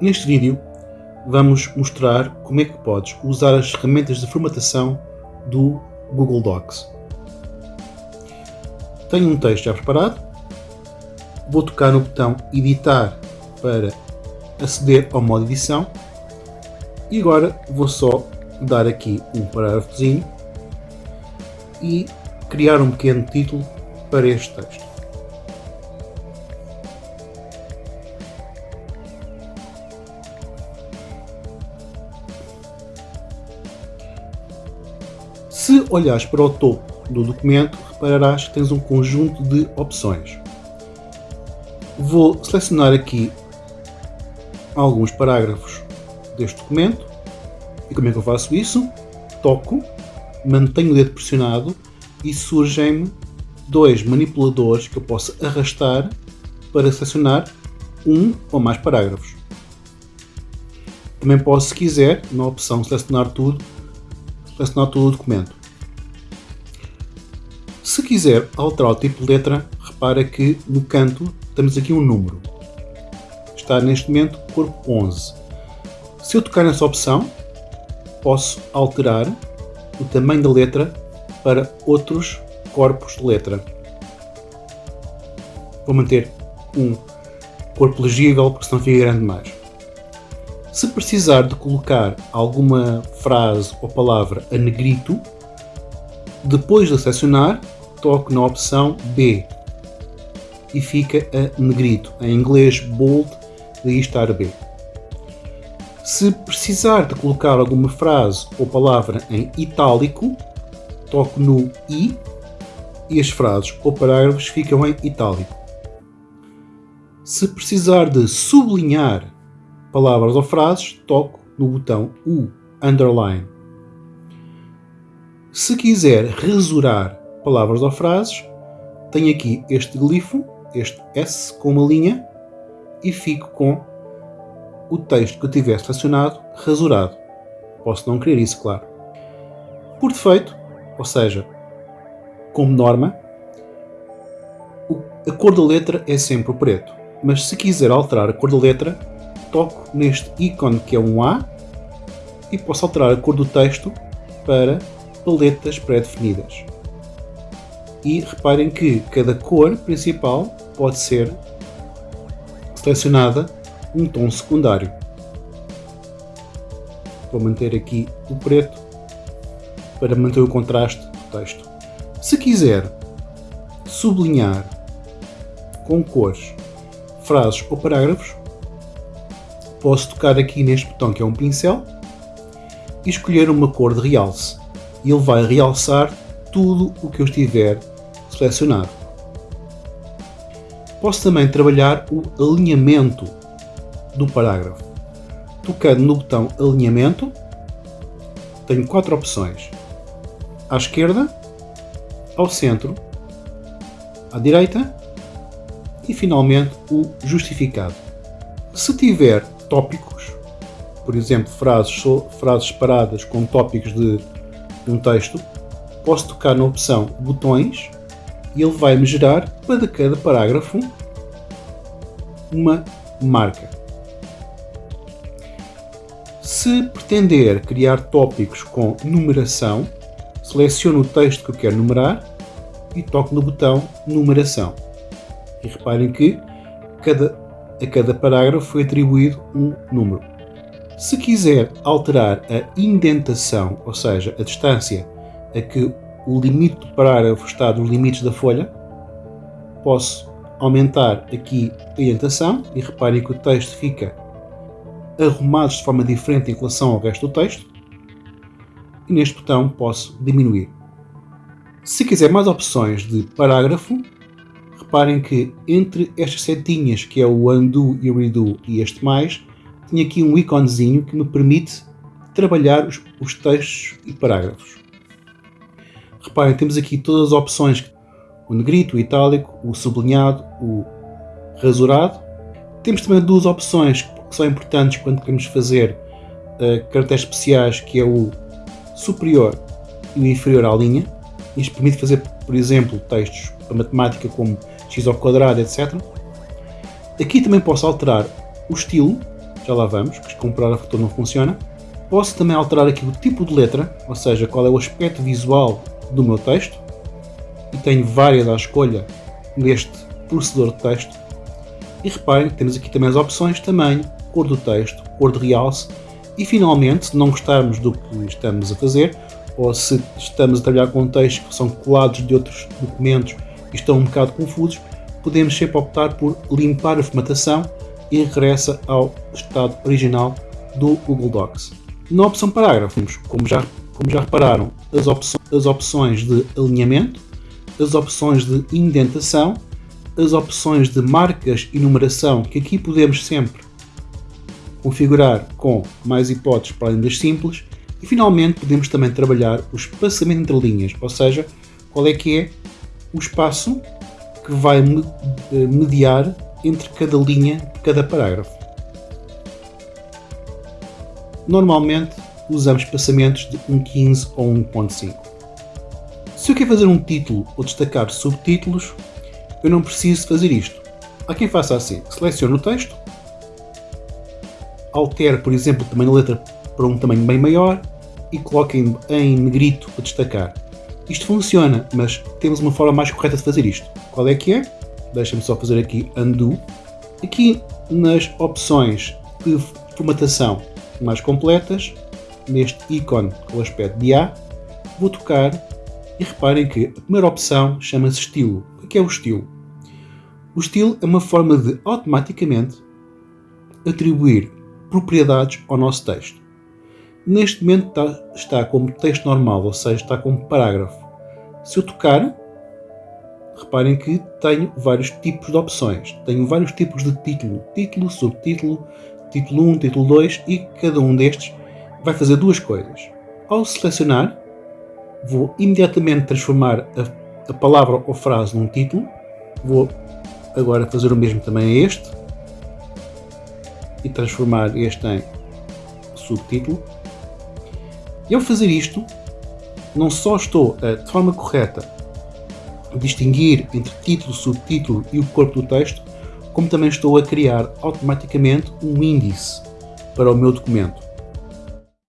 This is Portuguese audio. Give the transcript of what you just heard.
Neste vídeo vamos mostrar como é que podes usar as ferramentas de formatação do Google Docs. Tenho um texto já preparado, vou tocar no botão editar para aceder ao modo edição e agora vou só dar aqui um parágrafozinho e criar um pequeno título para este texto. Se olhares para o topo do documento, repararás que tens um conjunto de opções. Vou selecionar aqui alguns parágrafos deste documento. E como é que eu faço isso? Toco, mantenho o dedo pressionado e surgem-me dois manipuladores que eu posso arrastar para selecionar um ou mais parágrafos. Também posso, se quiser, na opção selecionar tudo, selecionar todo o documento. Se quiser alterar o tipo de letra, repara que no canto temos aqui um número. Está neste momento corpo 11. Se eu tocar nessa opção, posso alterar o tamanho da letra para outros corpos de letra. Vou manter um corpo legível, porque senão fica grande demais. Se precisar de colocar alguma frase ou palavra a negrito, depois de selecionar, toco na opção B e fica a negrito, em inglês bold, daí estar B. Se precisar de colocar alguma frase ou palavra em itálico, toco no I e as frases ou parágrafos ficam em itálico. Se precisar de sublinhar palavras ou frases, toco no botão U, underline. Se quiser rasurar palavras ou frases, tenho aqui este glifo, este S com uma linha, e fico com o texto que eu tiver selecionado rasurado. Posso não querer isso, claro. Por defeito, ou seja, como norma, a cor da letra é sempre o preto. Mas se quiser alterar a cor da letra, toco neste ícone que é um A e posso alterar a cor do texto para paletas pré-definidas e reparem que cada cor principal pode ser selecionada um tom secundário. Vou manter aqui o preto para manter o contraste do texto. Se quiser sublinhar com cores frases ou parágrafos, posso tocar aqui neste botão que é um pincel e escolher uma cor de realce e ele vai realçar tudo o que eu estiver selecionado. Posso também trabalhar o alinhamento do parágrafo. Tocando no botão alinhamento, tenho quatro opções. À esquerda, ao centro, à direita e finalmente o justificado. Se tiver tópicos, por exemplo, frases, frases paradas com tópicos de um texto, posso tocar na opção botões e ele vai-me gerar para cada parágrafo uma marca. Se pretender criar tópicos com numeração, seleciono o texto que eu quero numerar e toco no botão numeração. E reparem que cada, a cada parágrafo foi atribuído um número. Se quiser alterar a indentação, ou seja, a distância a que o limite do parágrafo está nos limites da folha, posso aumentar aqui a indentação e reparem que o texto fica arrumado de forma diferente em relação ao resto do texto e neste botão posso diminuir. Se quiser mais opções de parágrafo, reparem que entre estas setinhas que é o undo e redo e este mais, tenho aqui um íconezinho que me permite trabalhar os, os textos e parágrafos. Reparem, temos aqui todas as opções. O negrito, o itálico, o sublinhado, o rasurado. Temos também duas opções que são importantes quando queremos fazer uh, caracteres especiais, que é o superior e o inferior à linha. Isto permite fazer, por exemplo, textos para matemática como x ao quadrado, etc. Aqui também posso alterar o estilo, já lá vamos, que com o parágrafo todo não funciona. Posso também alterar aqui o tipo de letra, ou seja, qual é o aspecto visual do meu texto. E tenho várias à escolha neste processador de texto. E reparem, temos aqui também as opções tamanho, cor do texto, cor de realce e finalmente, se não gostarmos do que estamos a fazer, ou se estamos a trabalhar com textos que são colados de outros documentos estão um bocado confusos, podemos sempre optar por limpar a formatação e regressa ao estado original do Google Docs. Na opção parágrafos, como já, como já repararam, as, as opções de alinhamento, as opções de indentação, as opções de marcas e numeração, que aqui podemos sempre configurar com mais hipóteses para além das simples, e finalmente podemos também trabalhar o espaçamento entre linhas, ou seja, qual é que é o espaço que vai eh, mediar entre cada linha cada parágrafo. Normalmente usamos espaçamentos de 1.15 ou 1.5. Se eu quero fazer um título ou destacar subtítulos, eu não preciso fazer isto. Há quem faça assim, selecione o texto, altere, por exemplo, o tamanho da letra para um tamanho bem maior e coloque em, em negrito para destacar. Isto funciona, mas temos uma forma mais correta de fazer isto. Qual é que é? Deixa-me só fazer aqui undo. Aqui nas opções de formatação mais completas, neste ícone com aspecto de A, vou tocar e reparem que a primeira opção chama-se estilo. O que é o estilo? O estilo é uma forma de automaticamente atribuir propriedades ao nosso texto. Neste momento está, está como texto normal, ou seja, está como parágrafo. Se eu tocar, reparem que tenho vários tipos de opções. Tenho vários tipos de título, título, subtítulo, título 1, título 2 e cada um destes vai fazer duas coisas. Ao selecionar, vou imediatamente transformar a, a palavra ou frase num título. Vou agora fazer o mesmo também a este e transformar este em subtítulo. E ao fazer isto, não só estou a, de forma correta distinguir entre título, subtítulo e o corpo do texto, como também estou a criar automaticamente um índice para o meu documento.